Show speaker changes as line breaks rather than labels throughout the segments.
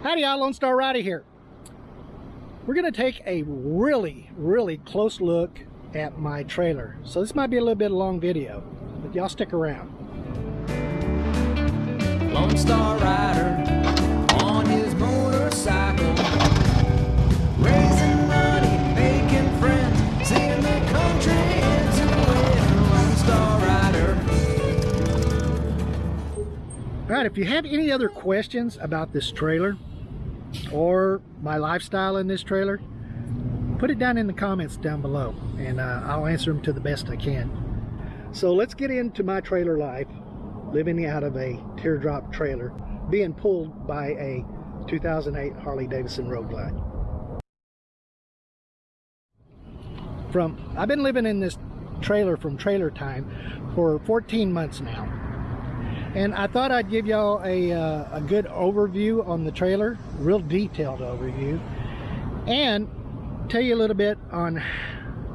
Howdy y'all, Lone Star Rider here. We're gonna take a really, really close look at my trailer. So this might be a little bit long video, but y'all stick around.
Lone Star Rider on his motorcycle, raising money, making friends, seeing the country into it. Lone Star Rider.
All right, if you have any other questions about this trailer or my lifestyle in this trailer, put it down in the comments down below and uh, I'll answer them to the best I can. So let's get into my trailer life, living out of a teardrop trailer, being pulled by a 2008 Harley Davidson Road Glide. From, I've been living in this trailer from Trailer Time for 14 months now and I thought I'd give y'all a, uh, a good overview on the trailer real detailed overview and tell you a little bit on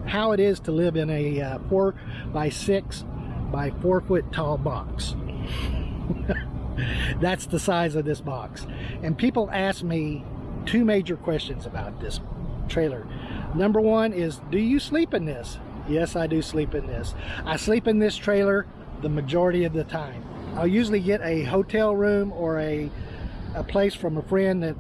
how it is to live in a uh, four by six by four foot tall box. That's the size of this box. And people ask me two major questions about this trailer. Number one is do you sleep in this? Yes I do sleep in this. I sleep in this trailer the majority of the time I'll usually get a hotel room or a, a place from a friend that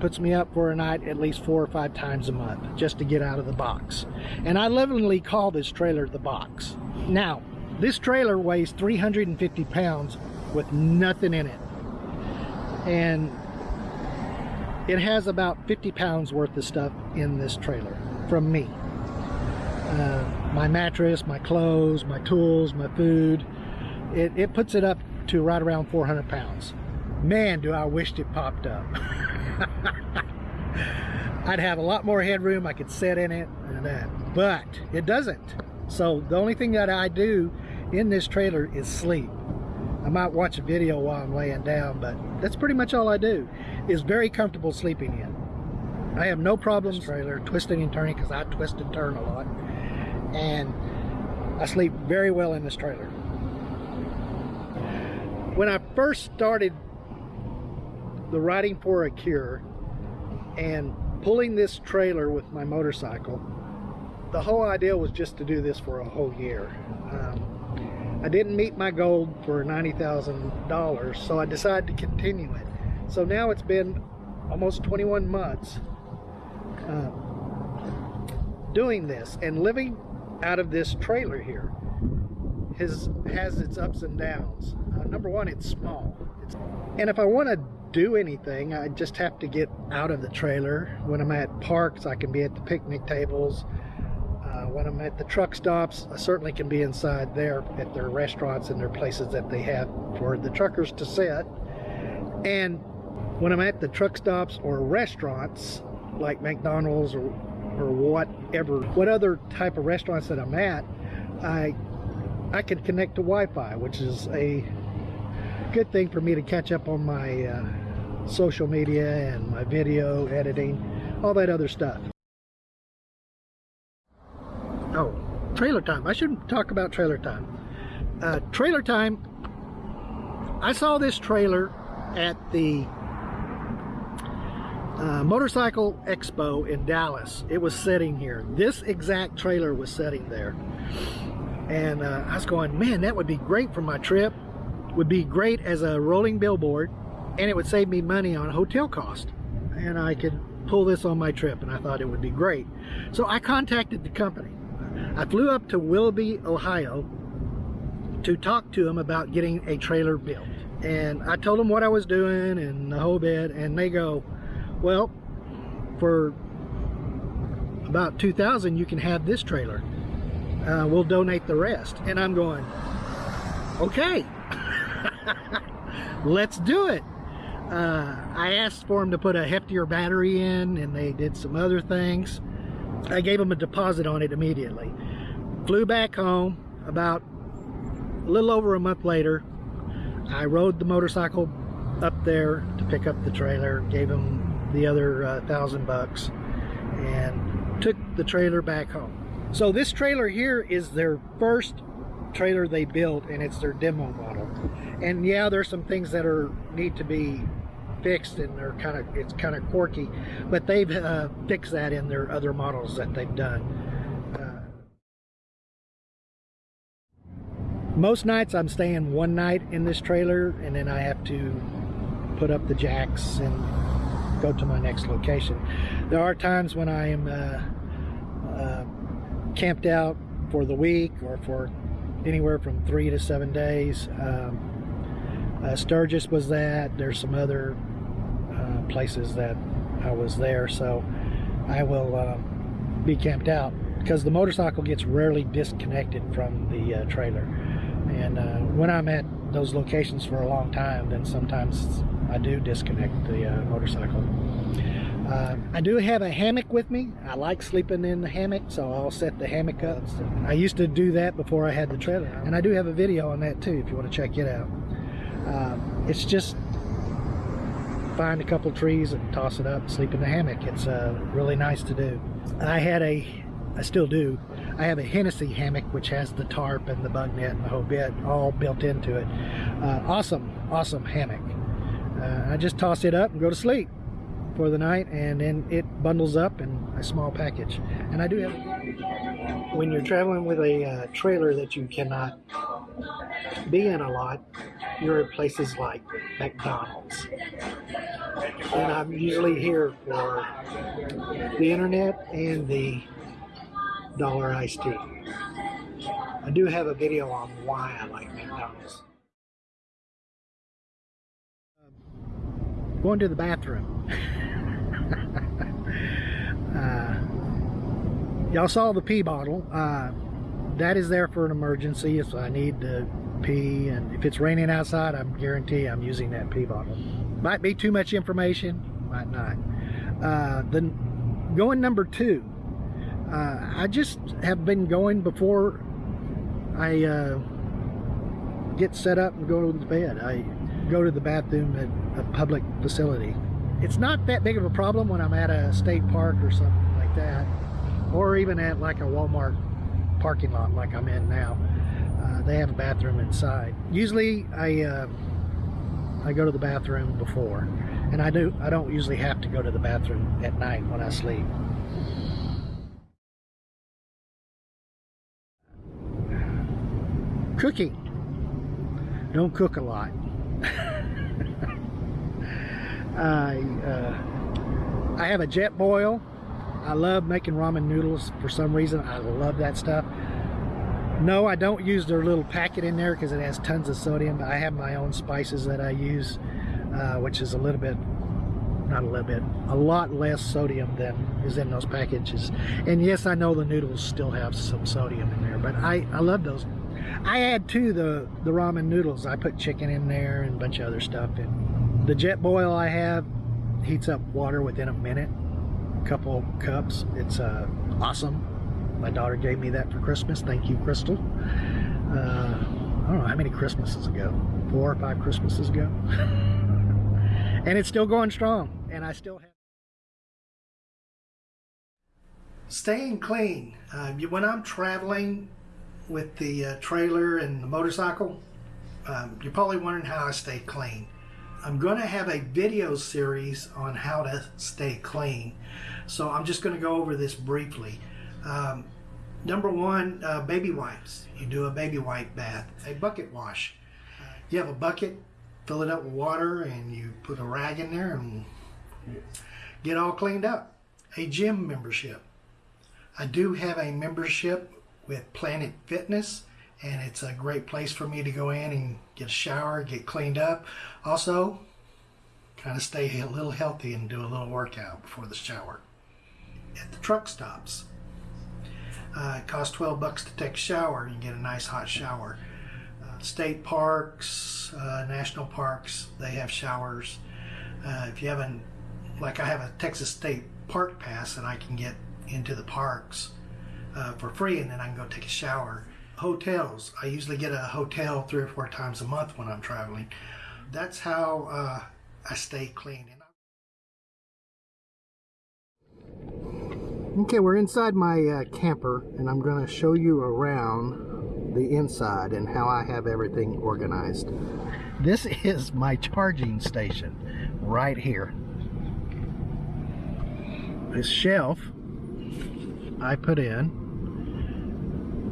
puts me up for a night at least four or five times a month just to get out of the box. And I lovingly call this trailer the box. Now, this trailer weighs 350 pounds with nothing in it. And it has about 50 pounds worth of stuff in this trailer from me. Uh, my mattress, my clothes, my tools, my food. It, it puts it up to right around 400 pounds. Man, do I wished it popped up. I'd have a lot more headroom. I could sit in it and that, but it doesn't. So the only thing that I do in this trailer is sleep. I might watch a video while I'm laying down, but that's pretty much all I do. Is very comfortable sleeping in. I have no problems trailer twisting and turning because I twist and turn a lot. And I sleep very well in this trailer. When I first started the Riding for a Cure and pulling this trailer with my motorcycle, the whole idea was just to do this for a whole year. Um, I didn't meet my goal for $90,000, so I decided to continue it. So now it's been almost 21 months uh, doing this and living out of this trailer here has, has its ups and downs. Uh, number one, it's small. It's, and if I want to do anything, I just have to get out of the trailer. When I'm at parks, I can be at the picnic tables. Uh, when I'm at the truck stops, I certainly can be inside there at their restaurants and their places that they have for the truckers to sit. And when I'm at the truck stops or restaurants, like McDonald's or, or whatever, what other type of restaurants that I'm at, I I can connect to Wi-Fi, which is a good thing for me to catch up on my uh, social media and my video editing, all that other stuff. Oh, trailer time. I shouldn't talk about trailer time. Uh, trailer time, I saw this trailer at the uh, Motorcycle Expo in Dallas. It was sitting here. This exact trailer was sitting there. And uh, I was going, man, that would be great for my trip. Would be great as a rolling billboard. And it would save me money on hotel cost. And I could pull this on my trip. And I thought it would be great. So I contacted the company. I flew up to Willoughby, Ohio to talk to them about getting a trailer built. And I told them what I was doing and the whole bit. And they go, well, for about 2000 you can have this trailer uh, we'll donate the rest. And I'm going, okay, let's do it. Uh, I asked for them to put a heftier battery in and they did some other things. I gave them a deposit on it immediately. Flew back home about a little over a month later. I rode the motorcycle up there to pick up the trailer, gave them the other uh, thousand bucks and took the trailer back home. So this trailer here is their first trailer they built and it's their demo model. And yeah, there's some things that are need to be fixed and they're kind of it's kind of quirky, but they've uh, fixed that in their other models that they've done. Uh, most nights I'm staying one night in this trailer and then I have to put up the jacks and go to my next location. There are times when I am uh, uh, camped out for the week or for anywhere from three to seven days. Um, uh, Sturgis was that. There's some other uh, places that I was there, so I will uh, be camped out because the motorcycle gets rarely disconnected from the uh, trailer. And uh, when I'm at those locations for a long time, then sometimes I do disconnect the uh, motorcycle. Uh, I do have a hammock with me. I like sleeping in the hammock, so I'll set the hammock up. I used to do that before I had the trailer. And I do have a video on that too if you want to check it out. Uh, it's just find a couple trees and toss it up, sleep in the hammock. It's uh, really nice to do. I had a, I still do, I have a Hennessy hammock which has the tarp and the bug net and the whole bit all built into it. Uh, awesome, awesome hammock. I just toss it up and go to sleep for the night and then it bundles up in a small package. And I do have, when you're traveling with a uh, trailer that you cannot be in a lot, you're at places like McDonald's. And I'm usually here for the internet and the dollar iced tea. I do have a video on why I like McDonald's. Going to the bathroom. uh, y'all saw the pee bottle. Uh, that is there for an emergency if I need to pee and if it's raining outside I'm guarantee I'm using that pee bottle might be too much information might not uh, then going number two uh, I just have been going before I uh, get set up and go to bed I go to the bathroom at a public facility it's not that big of a problem when I'm at a state park or something like that or even at like a Walmart parking lot like I'm in now they have a bathroom inside. Usually I uh, I go to the bathroom before and I do I don't usually have to go to the bathroom at night when I sleep. Cooking. Don't cook a lot. I uh, I have a Jetboil. I love making ramen noodles for some reason. I love that stuff. No, I don't use their little packet in there because it has tons of sodium. I have my own spices that I use, uh, which is a little bit, not a little bit, a lot less sodium than is in those packages. And yes, I know the noodles still have some sodium in there, but I, I love those. I add to the, the ramen noodles. I put chicken in there and a bunch of other stuff. And the Jetboil I have heats up water within a minute, a couple cups. It's uh, awesome. My daughter gave me that for Christmas. Thank you, Crystal. Uh, I don't know how many Christmases ago. Four or five Christmases ago. and it's still going strong. And I still have. Staying clean. Uh, when I'm traveling with the uh, trailer and the motorcycle, um, you're probably wondering how I stay clean. I'm going to have a video series on how to stay clean. So I'm just going to go over this briefly. Um, number one, uh, baby wipes. You do a baby wipe bath, a bucket wash. You have a bucket, fill it up with water, and you put a rag in there and get all cleaned up. A gym membership. I do have a membership with Planet Fitness, and it's a great place for me to go in and get a shower, get cleaned up. Also, kind of stay a little healthy and do a little workout before the shower. At the truck stops, uh, it costs 12 bucks to take a shower. You get a nice hot shower. Uh, state parks, uh, national parks, they have showers. Uh, if you haven't, like I have a Texas State Park Pass and I can get into the parks uh, for free and then I can go take a shower. Hotels, I usually get a hotel three or four times a month when I'm traveling. That's how uh, I stay clean. Okay, we're inside my uh, camper and I'm going to show you around the inside and how I have everything organized. This is my charging station. right here. This shelf I put in.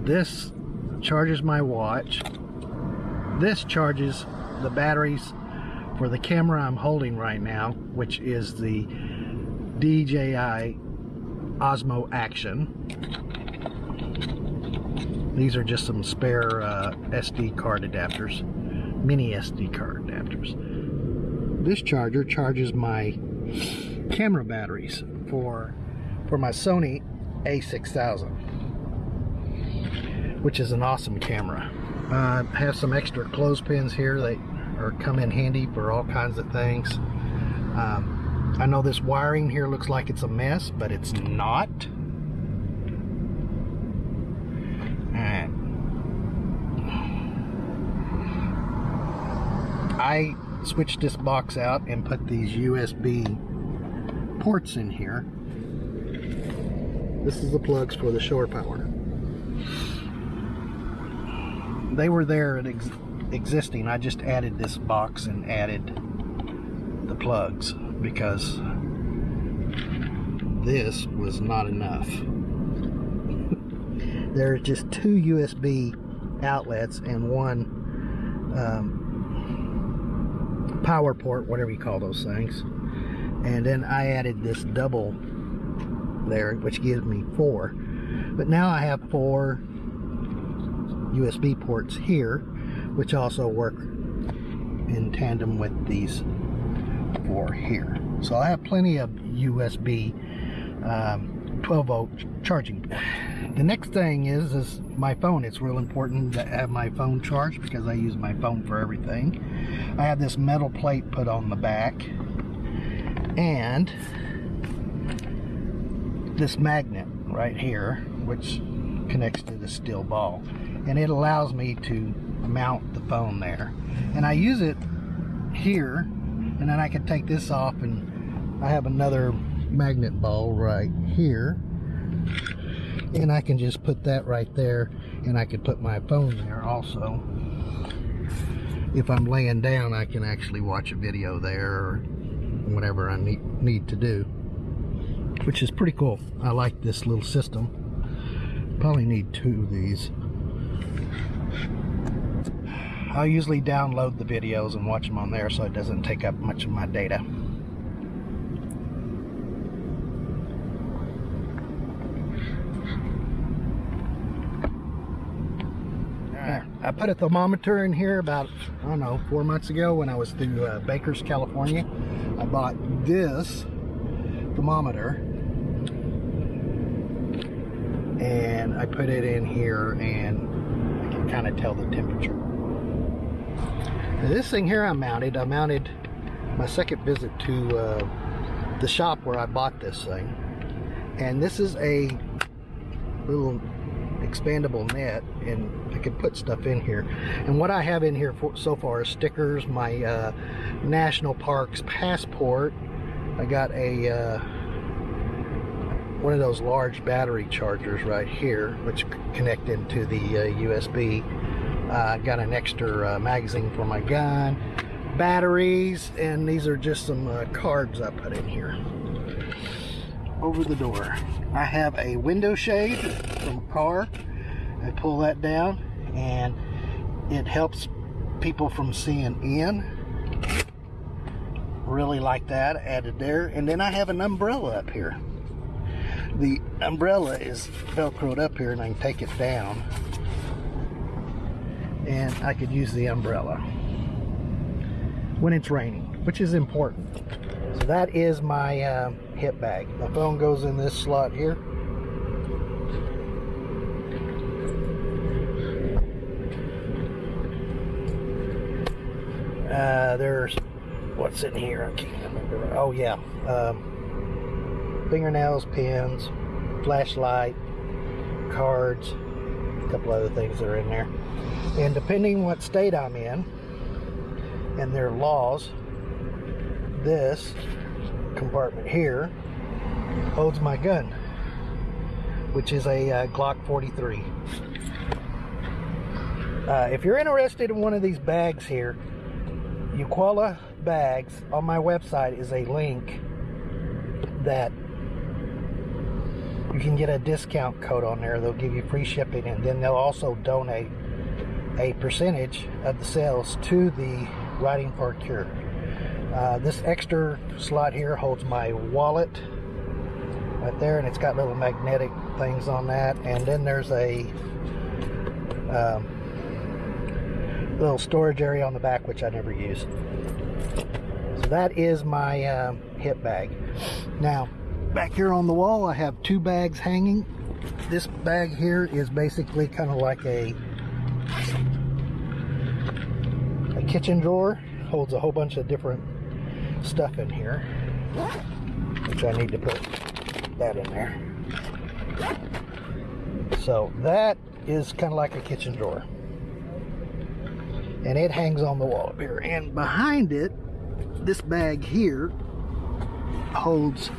This charges my watch. This charges the batteries for the camera I'm holding right now, which is the DJI Osmo Action. These are just some spare uh, SD card adapters, mini SD card adapters. This charger charges my camera batteries for for my Sony A6000, which is an awesome camera. Uh, I have some extra clothespins here that are come in handy for all kinds of things. Um, I know this wiring here looks like it's a mess, but it's not. Alright. I switched this box out and put these USB ports in here. This is the plugs for the shore power. They were there and ex existing. I just added this box and added the plugs because this was not enough. there are just two USB outlets and one um, power port, whatever you call those things. And then I added this double there, which gives me four. But now I have four USB ports here, which also work in tandem with these four here. So I have plenty of USB um, 12 volt charging. The next thing is is my phone. It's real important to have my phone charged because I use my phone for everything. I have this metal plate put on the back and this magnet right here which connects to the steel ball and it allows me to mount the phone there. And I use it here and then I can take this off and I have another magnet ball right here. And I can just put that right there and I could put my phone there also. If I'm laying down I can actually watch a video there or whatever I need, need to do which is pretty cool. I like this little system. Probably need two of these I'll usually download the videos and watch them on there so it doesn't take up much of my data. I put a thermometer in here about, I don't know, four months ago when I was through uh, Bakers, California. I bought this thermometer. And I put it in here and I kind of tell the temperature. This thing here I mounted, I mounted my second visit to uh, the shop where I bought this thing. And this is a little expandable net and I can put stuff in here and what I have in here for, so far is stickers my uh, national parks passport I got a uh, one of those large battery chargers right here which connect into the uh, USB uh, got an extra uh, magazine for my gun batteries and these are just some uh, cards I put in here over the door I have a window shade from a car. I pull that down and it helps people from seeing in. Really like that added there. And then I have an umbrella up here. The umbrella is velcroed up here and I can take it down. And I could use the umbrella when it's raining, which is important. So that is my uh, hip bag. My phone goes in this slot here. Uh, there's what's in here. I can't remember. Oh yeah, um, fingernails, pins, flashlight, cards, a couple other things that are in there. And depending what state I'm in and their laws, this compartment here holds my gun, which is a uh, Glock 43. Uh, if you're interested in one of these bags here, Uquala bags on my website is a link that you can get a discount code on there. They'll give you free shipping and then they'll also donate a percentage of the sales to the Riding for a Cure. Uh, this extra slot here holds my wallet right there and it's got little magnetic things on that and then there's a um, little storage area on the back which I never use so that is my um, hip bag now back here on the wall I have two bags hanging. This bag here is basically kind of like a a kitchen drawer. Holds a whole bunch of different stuff in here which I need to put that in there. So that is kind of like a kitchen drawer. And it hangs on the wall up here. And behind it this bag here holds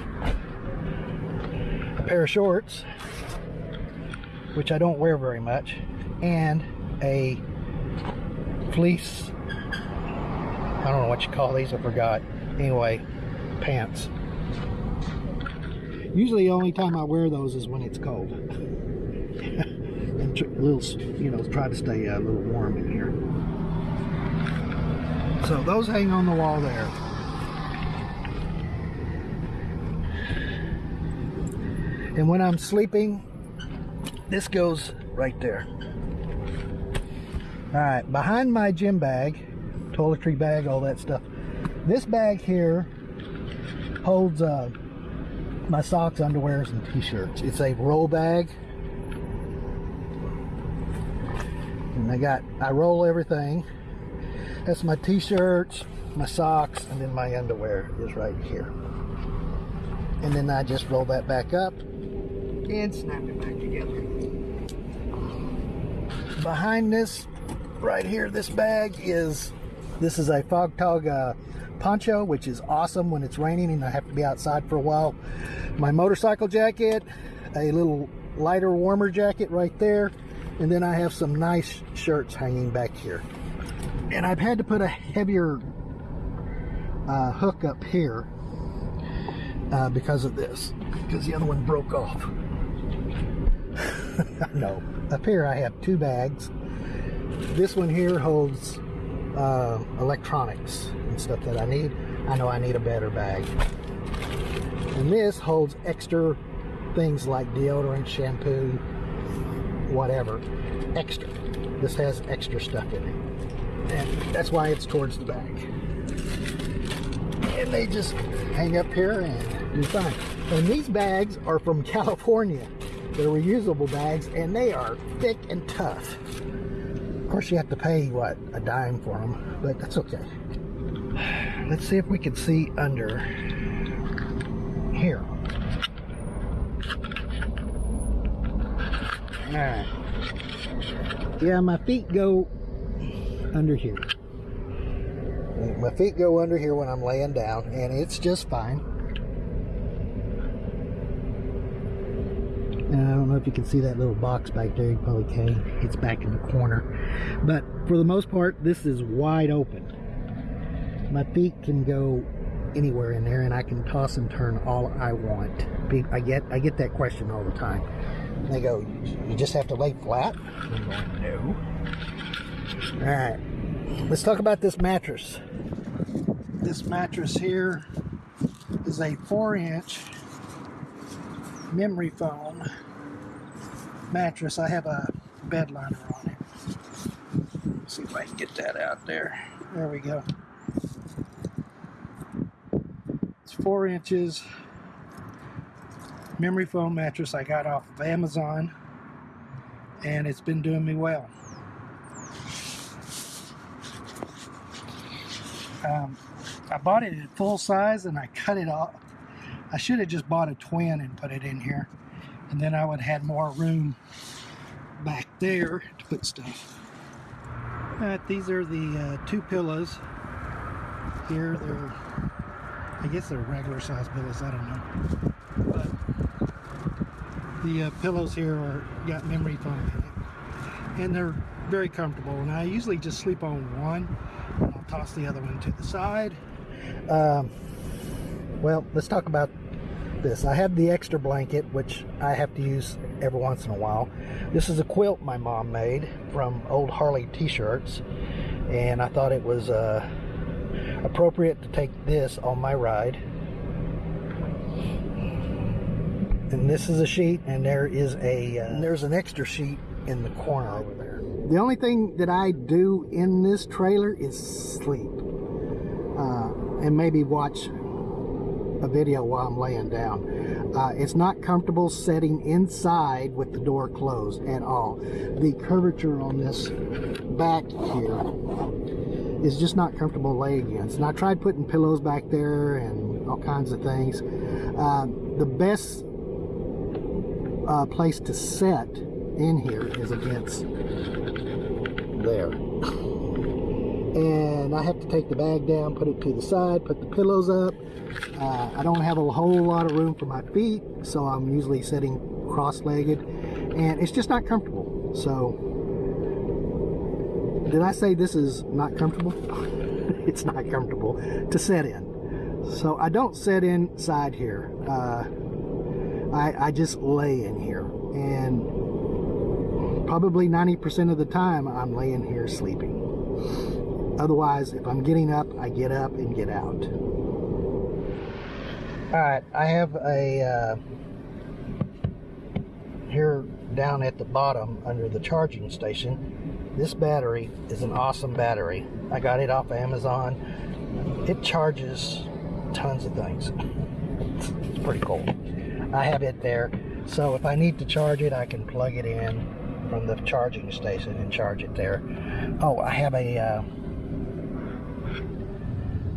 pair of shorts which I don't wear very much and a fleece I don't know what you call these I forgot. Anyway pants. Usually the only time I wear those is when it's cold. And little you know try to stay uh, a little warm in here. So those hang on the wall there and when I'm sleeping this goes right there. All right behind my gym bag toiletry bag all that stuff. This bag here holds uh, my socks underwears and t-shirts. It's a roll bag. And I got I roll everything. That's my t-shirts my socks and then my underwear is right here. And then I just roll that back up and snap it back together. Behind this right here this bag is this is a Frogg Togg uh, poncho which is awesome when it's raining and I have to be outside for a while. My motorcycle jacket a little lighter warmer jacket right there and then I have some nice shirts hanging back here. And I've had to put a heavier uh, hook up here uh, because of this because the other one broke off no. Up here I have two bags. This one here holds uh, electronics and stuff that I need. I know I need a better bag. And this holds extra things like deodorant shampoo whatever. Extra. This has extra stuff in it. And that's why it's towards the back. And they just hang up here and do fine. And these bags are from California they're reusable bags and they are thick and tough. Of course you have to pay what a dime for them but that's okay. Let's see if we can see under here. All right yeah my feet go under here. My feet go under here when I'm laying down and it's just fine Uh, I don't know if you can see that little box back there. You probably can it's back in the corner. But for the most part this is wide open. My feet can go anywhere in there and I can toss and turn all I want. I get I get that question all the time. They go you just have to lay flat? I'm going, no. All right let's talk about this mattress. This mattress here is a four inch memory foam mattress I have a bed liner on it. Let's see if I can get that out there. There we go. It's four inches. Memory foam mattress I got off of Amazon and it's been doing me well. Um, I bought it in full size and I cut it off I should have just bought a twin and put it in here. And then I would have had more room back there to put stuff. Uh, these are the uh, two pillows. Here they're I guess they're regular size pillows I don't know. But the uh, pillows here are got memory foam in it. And they're very comfortable. And I usually just sleep on one. I'll toss the other one to the side. Um, well, let's talk about this. I have the extra blanket, which I have to use every once in a while. This is a quilt my mom made from old Harley t-shirts, and I thought it was uh, appropriate to take this on my ride. And this is a sheet, and there is a uh, there's an extra sheet in the corner over there. The only thing that I do in this trailer is sleep, uh, and maybe watch video while I'm laying down. Uh, it's not comfortable setting inside with the door closed at all. The curvature on this back here is just not comfortable laying against. And I tried putting pillows back there and all kinds of things. Uh, the best uh, place to set in here is against there. And I have to take the bag down, put it to the side, put the pillows up. Uh, I don't have a whole lot of room for my feet, so I'm usually sitting cross-legged. And it's just not comfortable. So, did I say this is not comfortable? it's not comfortable to sit in. So I don't sit inside here. Uh, I, I just lay in here. And probably 90% of the time I'm laying here sleeping. Otherwise, if I'm getting up, I get up and get out. Alright, I have a, uh, here down at the bottom under the charging station, this battery is an awesome battery. I got it off Amazon. It charges tons of things. It's pretty cool. I have it there, so if I need to charge it, I can plug it in from the charging station and charge it there. Oh, I have a uh,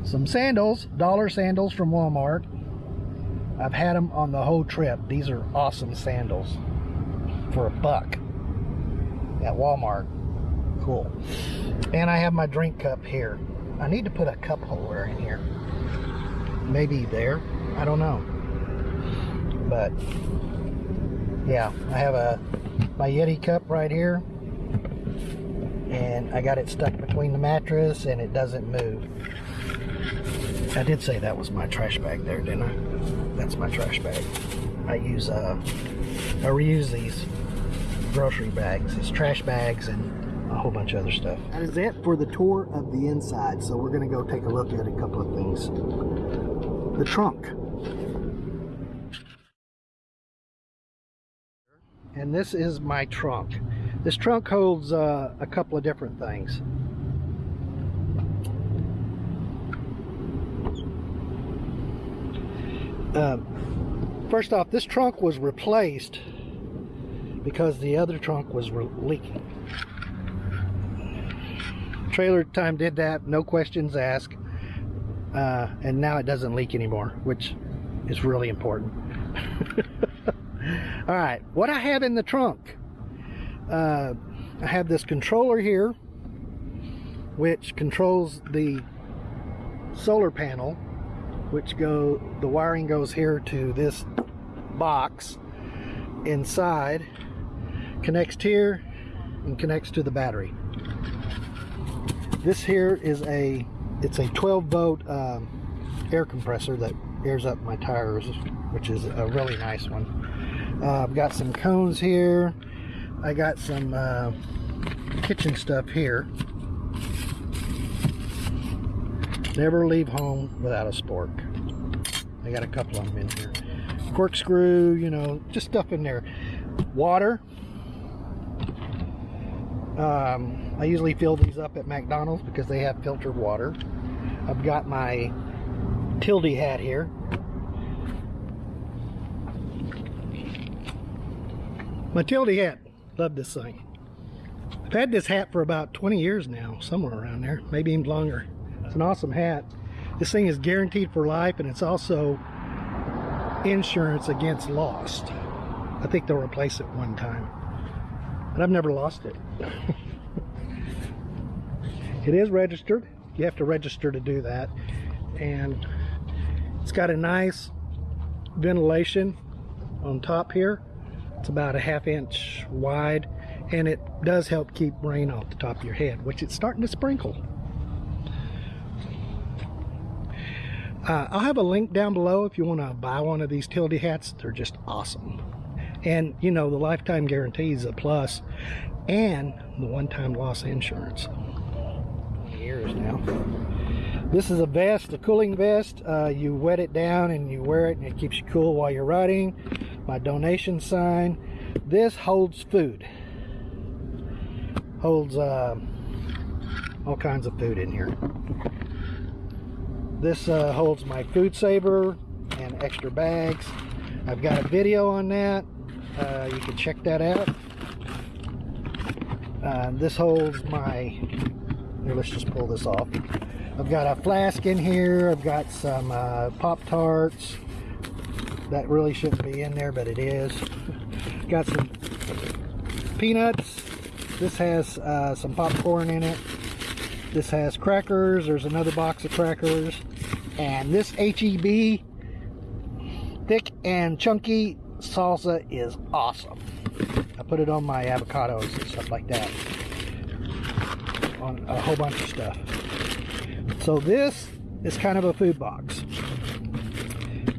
some sandals, dollar sandals from Walmart. I've had them on the whole trip. These are awesome sandals for a buck at Walmart. Cool. And I have my drink cup here. I need to put a cup holder in here. Maybe there. I don't know. But yeah, I have a my Yeti cup right here. And I got it stuck between the mattress and it doesn't move. I did say that was my trash bag there, didn't I? That's my trash bag. I use uh I reuse these grocery bags. It's trash bags and a whole bunch of other stuff. That is it for the tour of the inside. So we're gonna go take a look at a couple of things. The trunk. And this is my trunk. This trunk holds uh, a couple of different things. Uh, first off, this trunk was replaced because the other trunk was leaking. Trailer Time did that, no questions asked, uh, and now it doesn't leak anymore, which is really important. All right, what I have in the trunk, uh, I have this controller here, which controls the solar panel, which go the wiring goes here to this box inside connects here and connects to the battery. This here is a, it's a 12 volt um, air compressor that airs up my tires, which is a really nice one. Uh, I've got some cones here. I got some uh, kitchen stuff here. Never leave home without a spork. I got a couple of them in here. Corkscrew, you know, just stuff in there. Water, um, I usually fill these up at McDonald's because they have filtered water. I've got my Tilley hat here. My Tilley hat. Love this thing. I've had this hat for about 20 years now, somewhere around there, maybe even longer. It's an awesome hat. This thing is guaranteed for life and it's also insurance against lost. I think they'll replace it one time. But I've never lost it. it is registered. You have to register to do that. And it's got a nice ventilation on top here. It's about a half inch wide and it does help keep rain off the top of your head, which it's starting to sprinkle. Uh, I'll have a link down below if you want to buy one of these Tilley hats. They're just awesome. And, you know, the lifetime guarantee is a plus. And the one-time loss insurance. Years now. This is a vest, a cooling vest. Uh, you wet it down and you wear it and it keeps you cool while you're riding. My donation sign. This holds food. Holds uh, all kinds of food in here. This uh, holds my food saver and extra bags. I've got a video on that. Uh, you can check that out. Uh, this holds my, here, let's just pull this off. I've got a flask in here. I've got some uh, Pop-Tarts. That really shouldn't be in there, but it is. got some peanuts. This has uh, some popcorn in it. This has crackers. There's another box of crackers. And this HEB thick and chunky salsa is awesome. I put it on my avocados and stuff like that. On a whole bunch of stuff. So this is kind of a food box.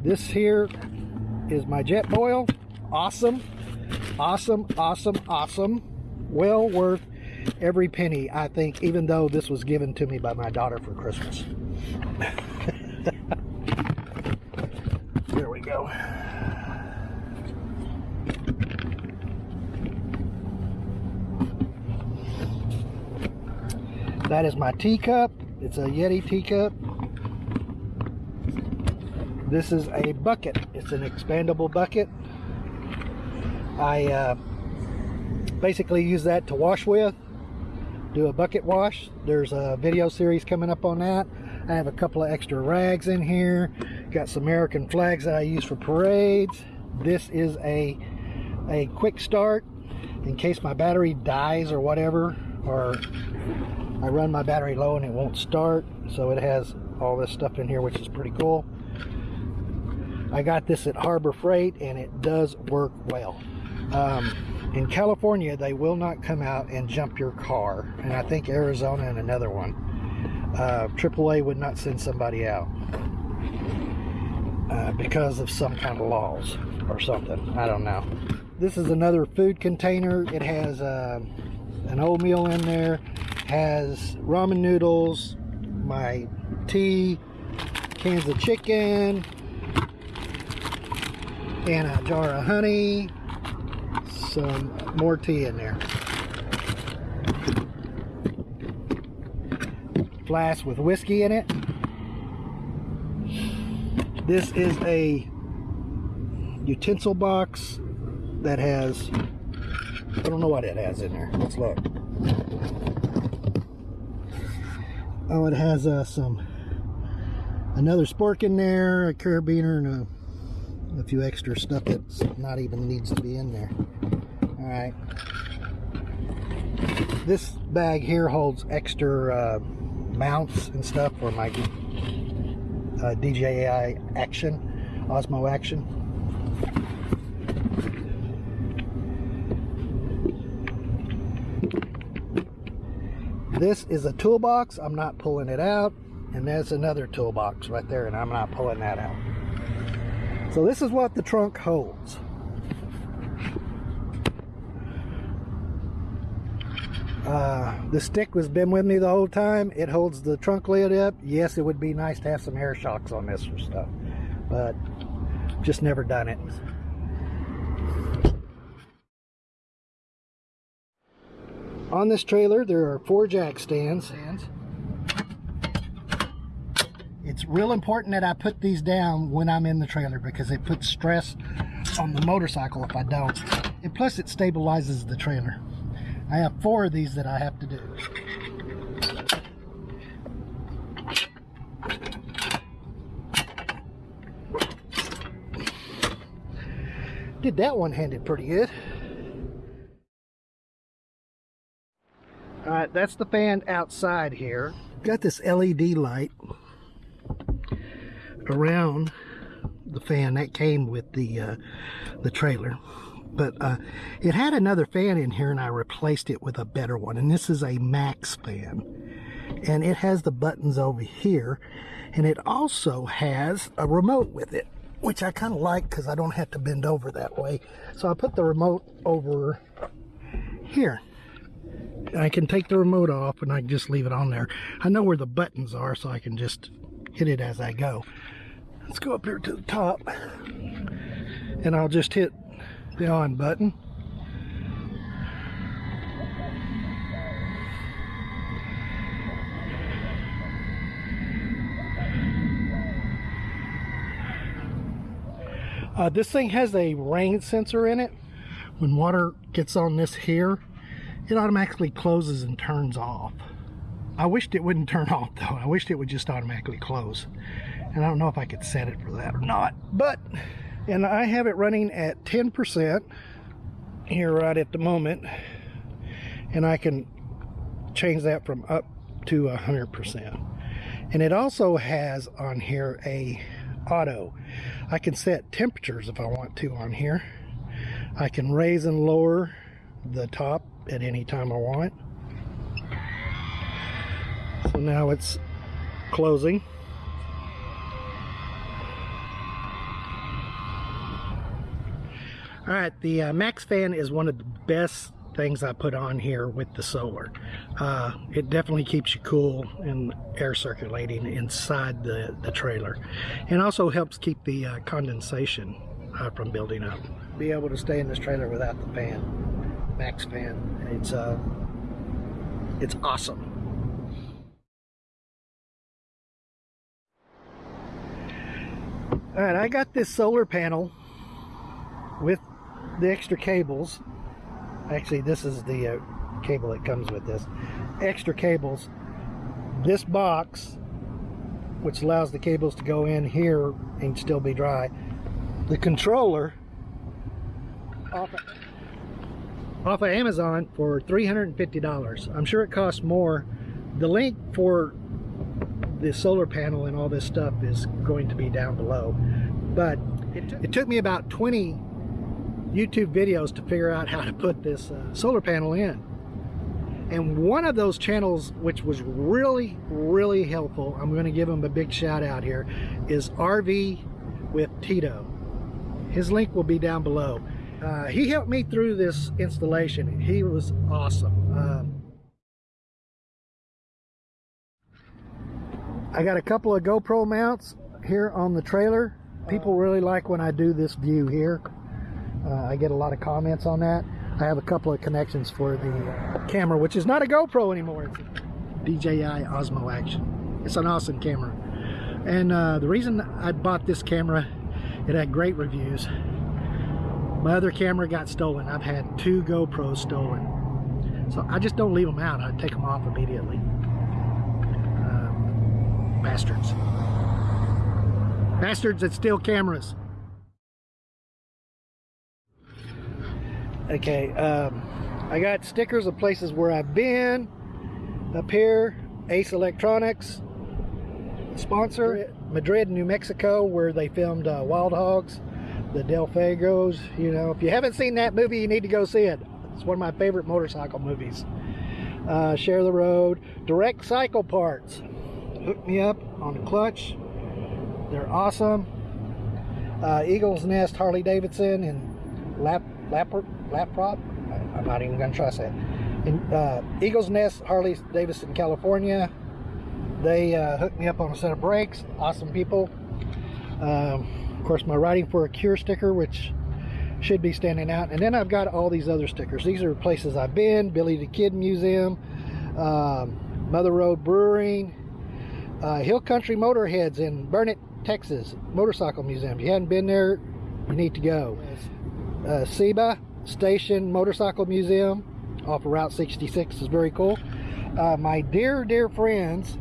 This here is my Jetboil. Awesome. Awesome, awesome, awesome. Well worth every penny, I think, even though this was given to me by my daughter for Christmas. there we go. That is my teacup. It's a Yeti teacup. This is a bucket. It's an expandable bucket. I uh, basically use that to wash with, do a bucket wash. There's a video series coming up on that. I have a couple of extra rags in here. Got some American flags that I use for parades. This is a, a quick start in case my battery dies or whatever, or I run my battery low and it won't start. So it has all this stuff in here, which is pretty cool. I got this at Harbor Freight and it does work well. Um, in California, they will not come out and jump your car. And I think Arizona and another one. Uh, AAA would not send somebody out uh, because of some kind of laws or something. I don't know. This is another food container. It has uh, an oatmeal in there, has ramen noodles, my tea, cans of chicken, and a jar of honey, some more tea in there. Flask with whiskey in it. This is a utensil box that has, I don't know what it has in there. Let's look. Oh, it has uh, some, another spork in there, a carabiner, and a, a few extra stuff that's not even needs to be in there. All right. This bag here holds extra uh, mounts and stuff for my uh, DJI Action, Osmo Action. This is a toolbox. I'm not pulling it out. And there's another toolbox right there, and I'm not pulling that out. So this is what the trunk holds. Uh, the stick has been with me the whole time. It holds the trunk lid up. Yes, it would be nice to have some air shocks on this or stuff, but just never done it. On this trailer, there are four jack stands. It's real important that I put these down when I'm in the trailer because it puts stress on the motorcycle if I don't. And plus it stabilizes the trailer. I have four of these that I have to do. Did that one handed pretty good. Alright, that's the fan outside here. Got this LED light around the fan that came with the uh, the trailer. But uh, it had another fan in here and I replaced it with a better one. And this is a max fan. And it has the buttons over here. And it also has a remote with it which I kind of like because I don't have to bend over that way. So I put the remote over here. I can take the remote off and I can just leave it on there. I know where the buttons are so I can just hit it as I go let's go up here to the top and I'll just hit the on button Uh, this thing has a rain sensor in it. When water gets on this here, it automatically closes and turns off. I wished it wouldn't turn off though. I wished it would just automatically close. And I don't know if I could set it for that or not. But, and I have it running at 10% here right at the moment. And I can change that from up to 100%. And it also has on here a auto. I can set temperatures if I want to on here. I can raise and lower the top at any time I want. So now it's closing. All right, the uh, Max fan is one of the best things I put on here with the solar. Uh, it definitely keeps you cool and air circulating inside the, the trailer. And also helps keep the uh, condensation uh, from building up. Be able to stay in this trailer without the fan, max fan. It's, uh, it's awesome. All right, I got this solar panel with the extra cables actually this is the uh, cable that comes with this extra cables this box which allows the cables to go in here and still be dry the controller off of, off of Amazon for $350 I'm sure it costs more. The link for the solar panel and all this stuff is going to be down below. But it, it took me about 20 YouTube videos to figure out how to put this uh, solar panel in. And one of those channels, which was really, really helpful, I'm going to give him a big shout out here, is RV with Tito. His link will be down below. Uh, he helped me through this installation. He was awesome. Um, I got a couple of GoPro mounts here on the trailer. People really like when I do this view here. Uh, I get a lot of comments on that. I have a couple of connections for the camera, which is not a GoPro anymore. It's a DJI Osmo Action. It's an awesome camera. And uh, the reason I bought this camera, it had great reviews. My other camera got stolen. I've had two GoPros stolen. So I just don't leave them out. I take them off immediately. Um, bastards. Bastards that steal cameras. Okay, um, I got stickers of places where I've been. Up here, Ace Electronics, sponsor, Madrid, New Mexico, where they filmed uh, Wild Hogs, the Del Fuegos. You know, if you haven't seen that movie, you need to go see it. It's one of my favorite motorcycle movies. Uh, Share the Road, Direct Cycle Parts. Hook me up on the clutch. They're awesome. Uh, Eagles Nest Harley Davidson and Lap Laprop. I'm not even gonna trust that. In uh, Eagles Nest, Harley Davidson, California. They uh, hooked me up on a set of brakes. Awesome people. Um, of course, my Riding for a Cure sticker, which should be standing out. And then I've got all these other stickers. These are places I've been. Billy the Kid Museum, um, Mother Road Brewing, uh, Hill Country Motorheads in Burnet, Texas, Motorcycle Museum. If you hadn't been there, you need to go. Uh, Seaba Station Motorcycle Museum off of Route 66 is very cool. Uh, my dear, dear friends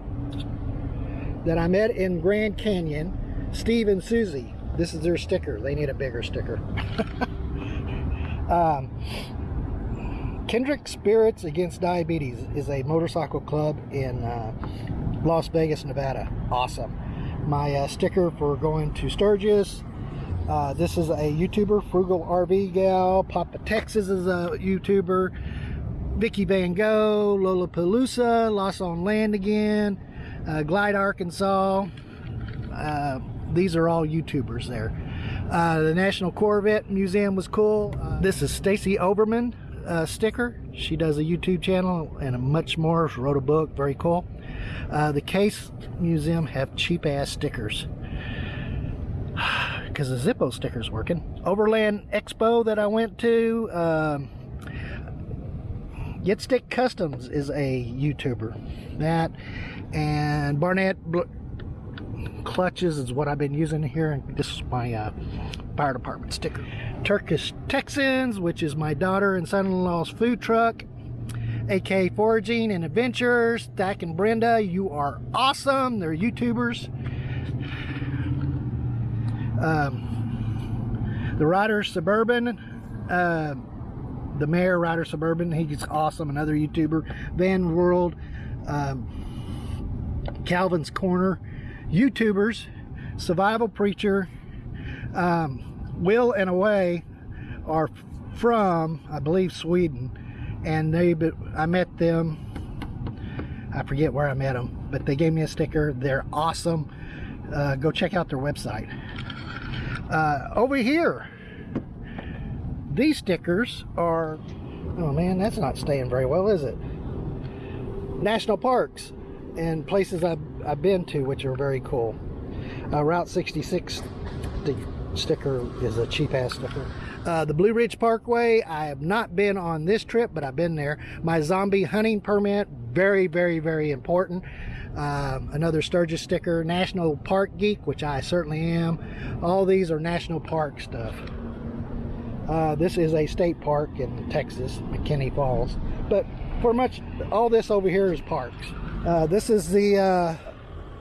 that I met in Grand Canyon, Steve and Susie. This is their sticker. They need a bigger sticker. um, Kendrick Spirits Against Diabetes is a motorcycle club in uh, Las Vegas, Nevada. Awesome. My uh, sticker for going to Sturgis. Uh, this is a YouTuber, Frugal RV Gal. Papa Texas is a YouTuber. Vicky Van Gogh, Lollapalooza, Lost on Land again, uh, Glide, Arkansas. Uh, these are all YouTubers there. Uh, the National Corvette Museum was cool. Uh, this is Stacy Oberman uh, sticker. She does a YouTube channel and much more. She wrote a book, very cool. The Case Museum have cheap ass stickers because the Zippo sticker's working. Overland Expo that I went to. Um, Get Stick Customs is a YouTuber. That and Barnett Bl Clutches is what I've been using here. And this is my uh, fire department sticker. Turkish Texans, which is my daughter and son-in-law's food truck. AK Foraging and Adventures. Dak and Brenda, you are awesome. They're YouTubers. Um, the Rider Suburban. Uh, the Mayor Rider Suburban, he's awesome. Another YouTuber. Van World. Um, Calvin's Corner. YouTubers. Survival Preacher. Um, Will and Away are from, I believe, Sweden. And they, I met them. I forget where I met them, but they gave me a sticker. They're awesome. Uh, go check out their website. Uh, over here, these stickers are, oh man, that's not staying very well, is it? National parks and places I've, I've been to, which are very cool. Uh, Route 66 st sticker is a cheap ass sticker. Uh, the Blue Ridge Parkway, I have not been on this trip, but I've been there. My zombie hunting permit, very, very, very important. Um, another Sturgis sticker, National Park Geek, which I certainly am. All these are national park stuff. Uh, this is a state park in Texas, McKinney Falls. But for much, all this over here is parks. Uh, this is the uh,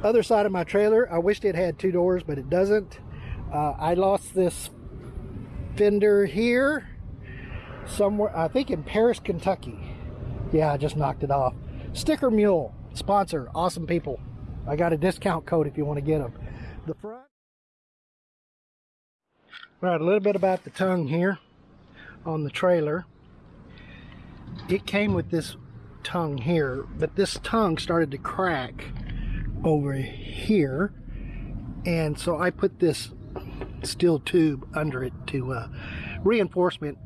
other side of my trailer. I wished it had two doors, but it doesn't. Uh, I lost this fender here somewhere, I think in Paris, Kentucky. Yeah, I just knocked it off. Sticker Mule, sponsor, awesome people. I got a discount code if you want to get them. The front. All right, a little bit about the tongue here on the trailer. It came with this tongue here, but this tongue started to crack over here. And so I put this steel tube under it to uh, reinforcement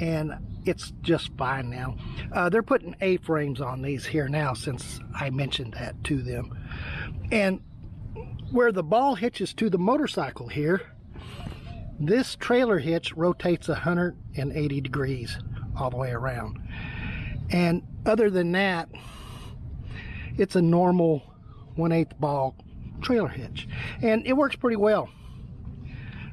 and it's just fine now. Uh, they're putting A-frames on these here now since I mentioned that to them. And where the ball hitches to the motorcycle here, this trailer hitch rotates 180 degrees all the way around. And other than that, it's a normal 1 8 ball trailer hitch. And it works pretty well.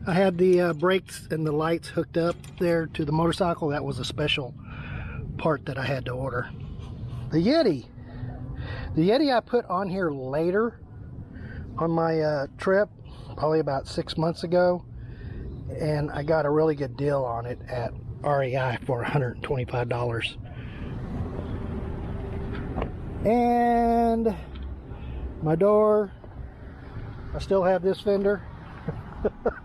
I had the uh, brakes and the lights hooked up there to the motorcycle. That was a special part that I had to order. The Yeti. The Yeti I put on here later on my uh, trip, probably about six months ago and I got a really good deal on it at REI for $125 and my door I still have this fender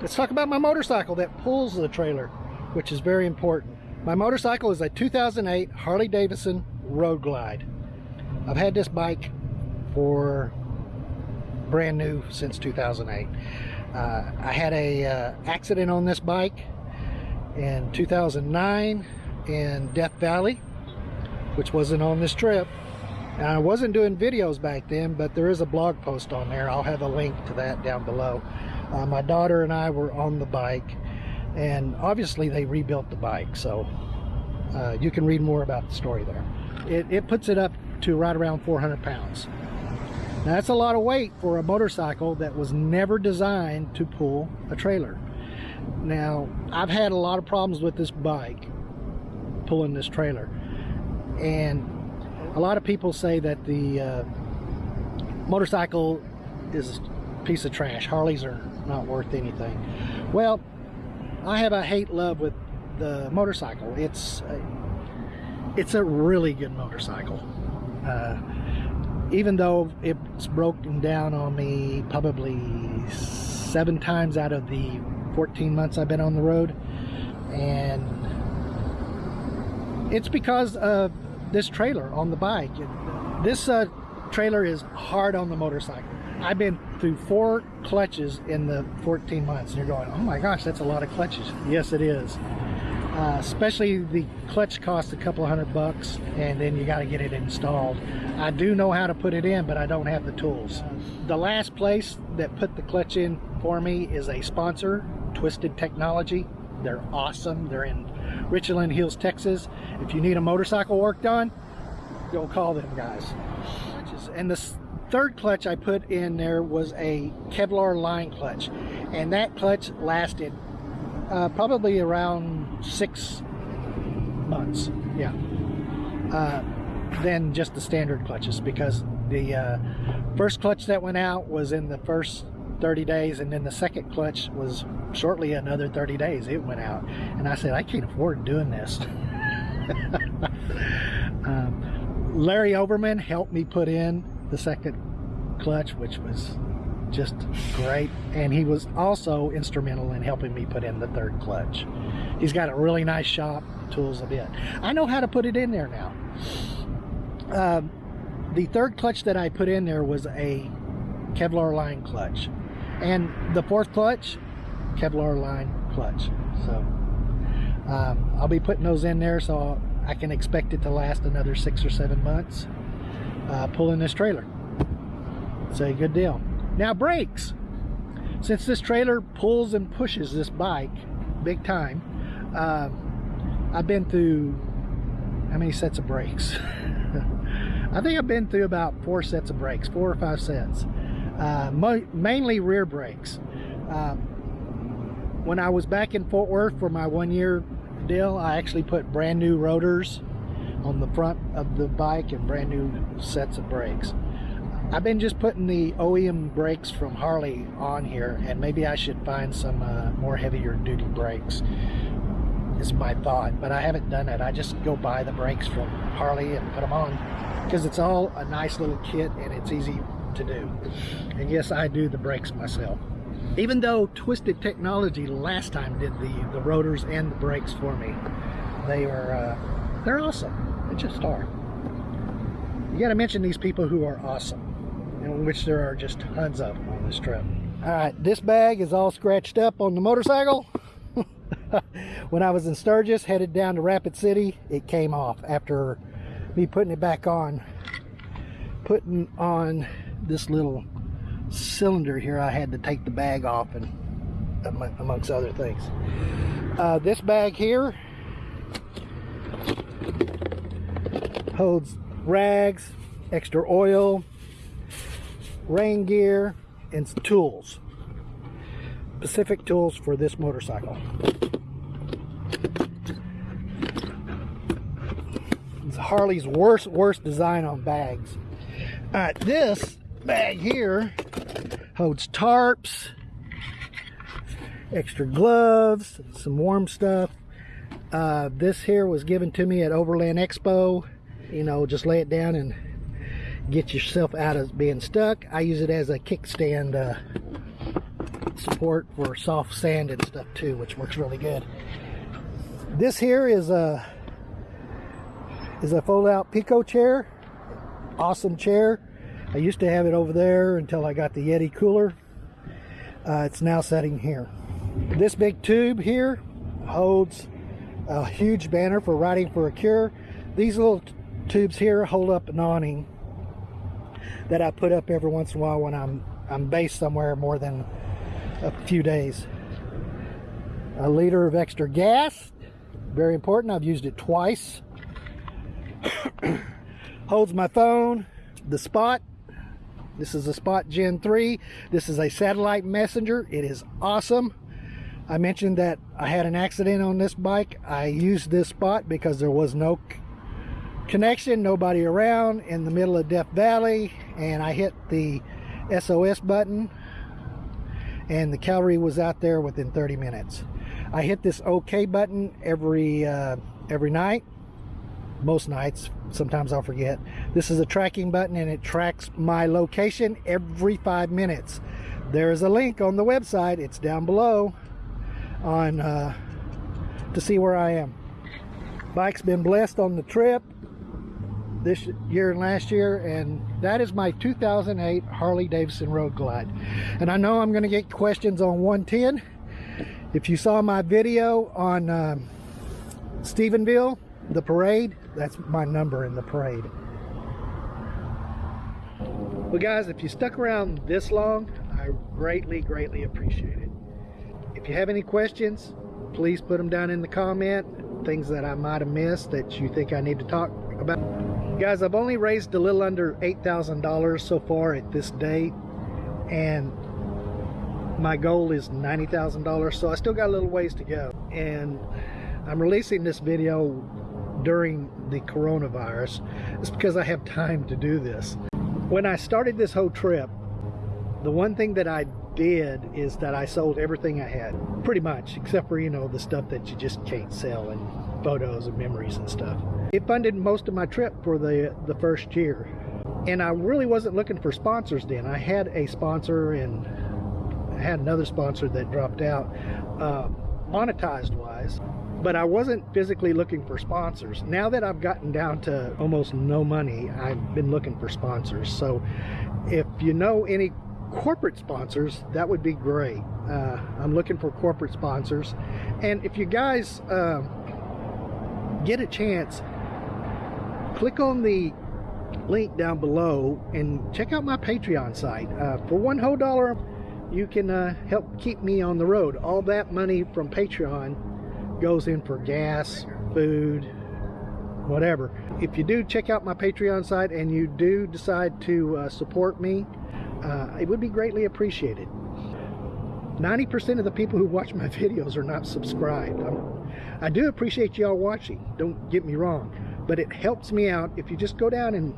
let's talk about my motorcycle that pulls the trailer which is very important my motorcycle is a 2008 Harley Davidson Road Glide I've had this bike for brand new since 2008. Uh, I had a uh, accident on this bike in 2009 in Death Valley, which wasn't on this trip. And I wasn't doing videos back then, but there is a blog post on there. I'll have a link to that down below. Uh, my daughter and I were on the bike, and obviously they rebuilt the bike, so uh, you can read more about the story there. It, it puts it up to right around 400 pounds. Now, that's a lot of weight for a motorcycle that was never designed to pull a trailer. Now, I've had a lot of problems with this bike pulling this trailer. And a lot of people say that the uh, motorcycle is a piece of trash. Harleys are not worth anything. Well, I have a hate-love with the motorcycle. It's a, it's a really good motorcycle. Uh, even though it's broken down on me probably seven times out of the 14 months I've been on the road. And it's because of this trailer on the bike. This uh, trailer is hard on the motorcycle. I've been through four clutches in the 14 months. And you're going, oh my gosh, that's a lot of clutches. Yes, it is. Uh, especially the clutch costs a couple hundred bucks and then you got to get it installed. I do know how to put it in, but I don't have the tools. The last place that put the clutch in for me is a sponsor, Twisted Technology. They're awesome. They're in Richland Hills, Texas. If you need a motorcycle worked on, go call them guys. And the third clutch I put in there was a Kevlar line clutch. And that clutch lasted uh, probably around six months. Yeah. Uh, than just the standard clutches because the uh, first clutch that went out was in the first 30 days and then the second clutch was shortly another 30 days it went out and I said I can't afford doing this um, Larry Overman helped me put in the second clutch which was just great. And he was also instrumental in helping me put in the third clutch. He's got a really nice shop tools a bit. I know how to put it in there now. Um, the third clutch that I put in there was a Kevlar line clutch. And the fourth clutch Kevlar line clutch. So um, I'll be putting those in there so I can expect it to last another six or seven months uh, pulling this trailer it's a good deal now brakes since this trailer pulls and pushes this bike big time uh, I've been through how many sets of brakes I think I've been through about four sets of brakes, four or five sets. Uh, mainly rear brakes. Um, when I was back in Fort Worth for my one year deal, I actually put brand new rotors on the front of the bike and brand new sets of brakes. I've been just putting the OEM brakes from Harley on here and maybe I should find some uh, more heavier duty brakes is my thought but I haven't done it I just go buy the brakes from Harley and put them on because it's all a nice little kit and it's easy to do. And yes, I do the brakes myself. Even though Twisted Technology last time did the, the rotors and the brakes for me, they are, uh, they're awesome. They just are. You gotta mention these people who are awesome, in which there are just tons of on this trip. All right, this bag is all scratched up on the motorcycle. when I was in Sturgis, headed down to Rapid City, it came off after me putting it back on putting on this little cylinder here I had to take the bag off and amongst other things uh, this bag here holds rags extra oil rain gear and tools Pacific tools for this motorcycle It's Harley's worst, worst design on bags. All right, this bag here holds tarps, extra gloves, some warm stuff. Uh, this here was given to me at Overland Expo. You know, just lay it down and get yourself out of being stuck. I use it as a kickstand uh, support for soft sand and stuff too, which works really good. This here is a is a fold out Pico chair. Awesome chair. I used to have it over there until I got the Yeti cooler. Uh, it's now sitting here. This big tube here holds a huge banner for Riding for a Cure. These little tubes here hold up an awning that I put up every once in a while when I'm I'm based somewhere more than a few days. A liter of extra gas, very important. I've used it twice. Holds my phone the spot. This is a spot gen 3 this is a satellite messenger. It is awesome. I mentioned that i had an accident on this bike. I used this spot because there was no connection nobody around in the middle of death valley and i hit the sos button and the cavalry was out there within 30 minutes. I hit this ok button every uh, every night most nights sometimes I'll forget. This is a tracking button and it tracks my location every five minutes. There is a link on the website it's down below on uh, to see where I am. Bike's been blessed on the trip this year and last year and that is my 2008 Harley Davidson Road Glide. And I know I'm gonna get questions on 110 if you saw my video on um, Stephenville the parade that's my number in the parade. Well guys if you stuck around this long I greatly greatly appreciate it. If you have any questions please put them down in the comment things that I might have missed that you think I need to talk about guys I've only raised a little under $8,000 so far at this date and my goal is $90,000 so I still got a little ways to go. And I'm releasing this video during the coronavirus. It's because I have time to do this. When I started this whole trip the one thing that I did is that I sold everything I had pretty much except for you know the stuff that you just can't sell and photos and memories and stuff. It funded most of my trip for the the first year. And I really wasn't looking for sponsors then. I had a sponsor and I had another sponsor that dropped out uh, monetized wise but I wasn't physically looking for sponsors. Now that I've gotten down to almost no money I've been looking for sponsors. So if you know any corporate sponsors that would be great. Uh, I'm looking for corporate sponsors. And if you guys uh, get a chance click on the link down below and check out my patreon site. Uh, for one whole dollar you can uh, help keep me on the road. All that money from patreon goes in for gas food whatever. If you do check out my patreon site and you do decide to uh, support me uh, it would be greatly appreciated 90% of the people who watch my videos are not subscribed. I'm, I do appreciate y'all watching don't get me wrong but it helps me out if you just go down and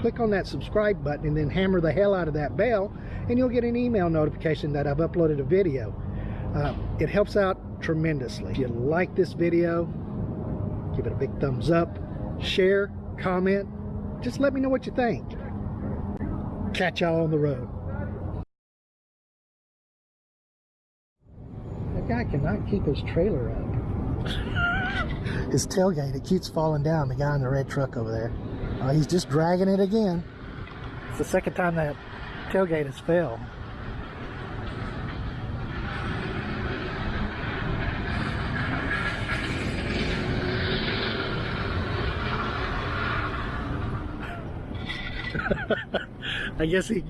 click on that subscribe button and then hammer the hell out of that bell and you'll get an email notification that I've uploaded a video. Uh, it helps out tremendously. If you like this video give it a big thumbs up share comment just let me know what you think. Catch y'all on the road that guy cannot keep his trailer up his tailgate it keeps falling down the guy in the red truck over there uh, he's just dragging it again it's the second time that tailgate has failed I guess he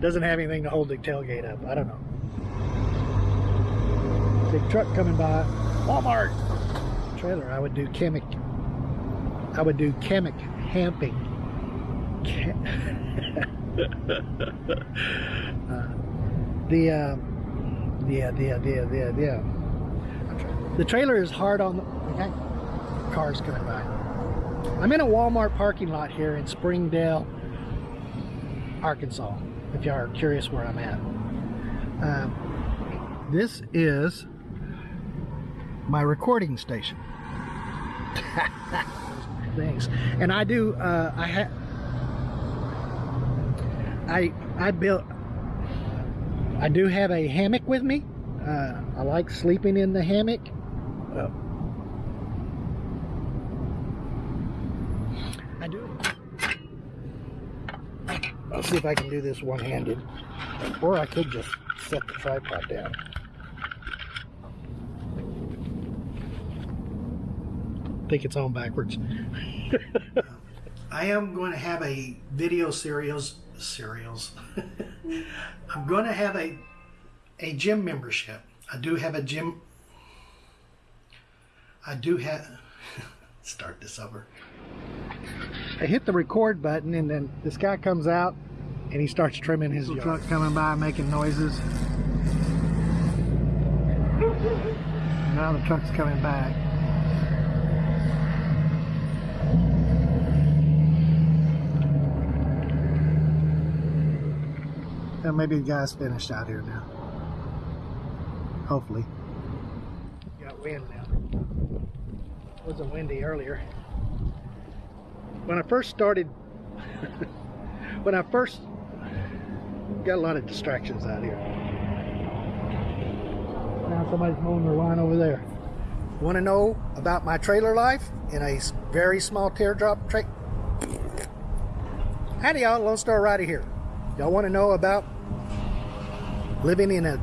doesn't have anything to hold the tailgate up. I don't know. Big truck coming by. Walmart trailer. I would do chemic. I would do chemic camping. Cam uh, the uh, yeah yeah yeah yeah yeah. The trailer is hard on the okay. cars coming by. I'm in a Walmart parking lot here in Springdale, Arkansas. If y'all are curious where I'm at. Um, this is my recording station. Thanks. And I do. Uh, I have. I I built. I do have a hammock with me. Uh, I like sleeping in the hammock. Uh, I do. I'll see if I can do this one-handed, or I could just set the tripod down. Think it's on backwards. I am going to have a video serials serials. I'm going to have a a gym membership. I do have a gym. I do have. start this over. I hit the record button and then this guy comes out and he starts trimming his yard. truck coming by making noises. Now the truck's coming back. And maybe the guy's finished out here now. Hopefully. Got wind now. It wasn't windy earlier. When I first started, when I first got a lot of distractions out here. Now somebody's mowing their lawn over there. Want to know about my trailer life in a very small teardrop tra- Howdy, y'all. Lone Star Rider here. Y'all want to know about living in a.